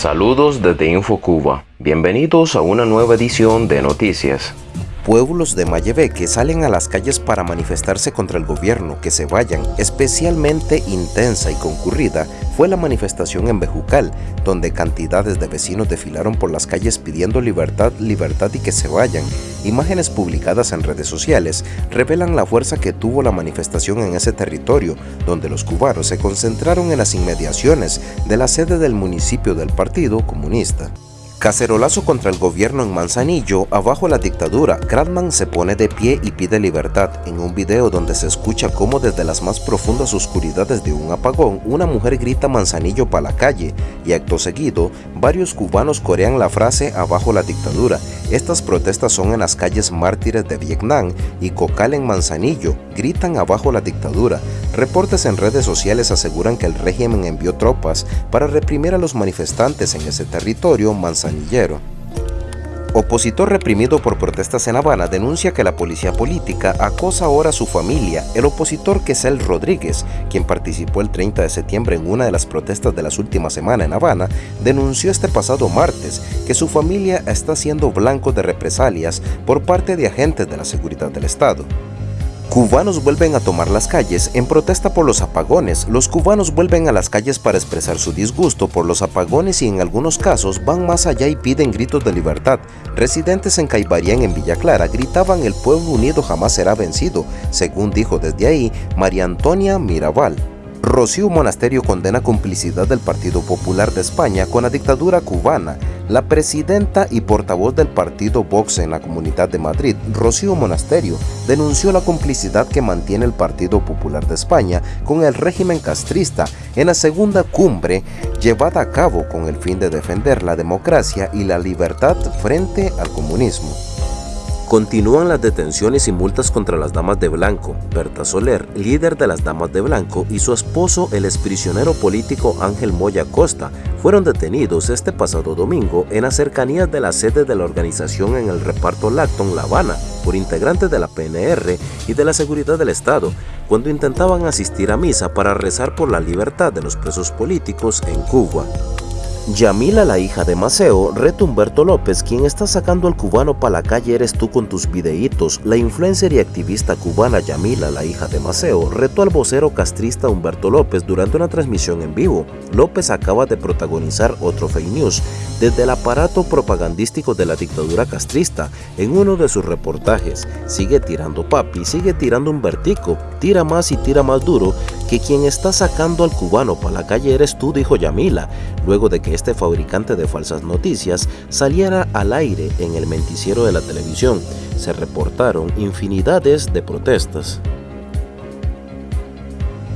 Saludos desde InfoCuba. Bienvenidos a una nueva edición de Noticias. Pueblos de Mayebeque salen a las calles para manifestarse contra el gobierno, que se vayan. Especialmente intensa y concurrida fue la manifestación en Bejucal, donde cantidades de vecinos desfilaron por las calles pidiendo libertad, libertad y que se vayan. Imágenes publicadas en redes sociales revelan la fuerza que tuvo la manifestación en ese territorio, donde los cubanos se concentraron en las inmediaciones de la sede del municipio del Partido Comunista. Cacerolazo contra el gobierno en Manzanillo, abajo la dictadura, Gradman se pone de pie y pide libertad en un video donde se escucha cómo desde las más profundas oscuridades de un apagón, una mujer grita Manzanillo para la calle y acto seguido, varios cubanos corean la frase abajo la dictadura. Estas protestas son en las calles mártires de Vietnam y Cocal en Manzanillo, gritan abajo la dictadura. Reportes en redes sociales aseguran que el régimen envió tropas para reprimir a los manifestantes en ese territorio manzanillero. Opositor reprimido por protestas en Habana denuncia que la policía política acosa ahora a su familia. El opositor Quesel Rodríguez, quien participó el 30 de septiembre en una de las protestas de las últimas semanas en Habana, denunció este pasado martes que su familia está siendo blanco de represalias por parte de agentes de la seguridad del Estado. Cubanos vuelven a tomar las calles en protesta por los apagones. Los cubanos vuelven a las calles para expresar su disgusto por los apagones y en algunos casos van más allá y piden gritos de libertad. Residentes en Caibarián en Villa Clara gritaban el pueblo unido jamás será vencido, según dijo desde ahí María Antonia Mirabal. Rocío Monasterio condena complicidad del Partido Popular de España con la dictadura cubana. La presidenta y portavoz del partido Vox en la Comunidad de Madrid, Rocío Monasterio, denunció la complicidad que mantiene el Partido Popular de España con el régimen castrista en la segunda cumbre llevada a cabo con el fin de defender la democracia y la libertad frente al comunismo. Continúan las detenciones y multas contra las Damas de Blanco. Berta Soler, líder de las Damas de Blanco, y su esposo, el exprisionero político Ángel Moya Costa, fueron detenidos este pasado domingo en las cercanías de la sede de la organización en el reparto Lacton La Habana por integrantes de la PNR y de la Seguridad del Estado, cuando intentaban asistir a misa para rezar por la libertad de los presos políticos en Cuba. Yamila, la hija de Maceo, reto Humberto López, quien está sacando al cubano para la calle eres tú con tus videitos. La influencer y activista cubana Yamila, la hija de Maceo, retó al vocero castrista Humberto López durante una transmisión en vivo. López acaba de protagonizar otro fake news desde el aparato propagandístico de la dictadura castrista en uno de sus reportajes. Sigue tirando papi, sigue tirando un vertico, tira más y tira más duro que quien está sacando al cubano para la calle eres tú, dijo Yamila, luego de que este fabricante de falsas noticias saliera al aire en el menticiero de la televisión. Se reportaron infinidades de protestas.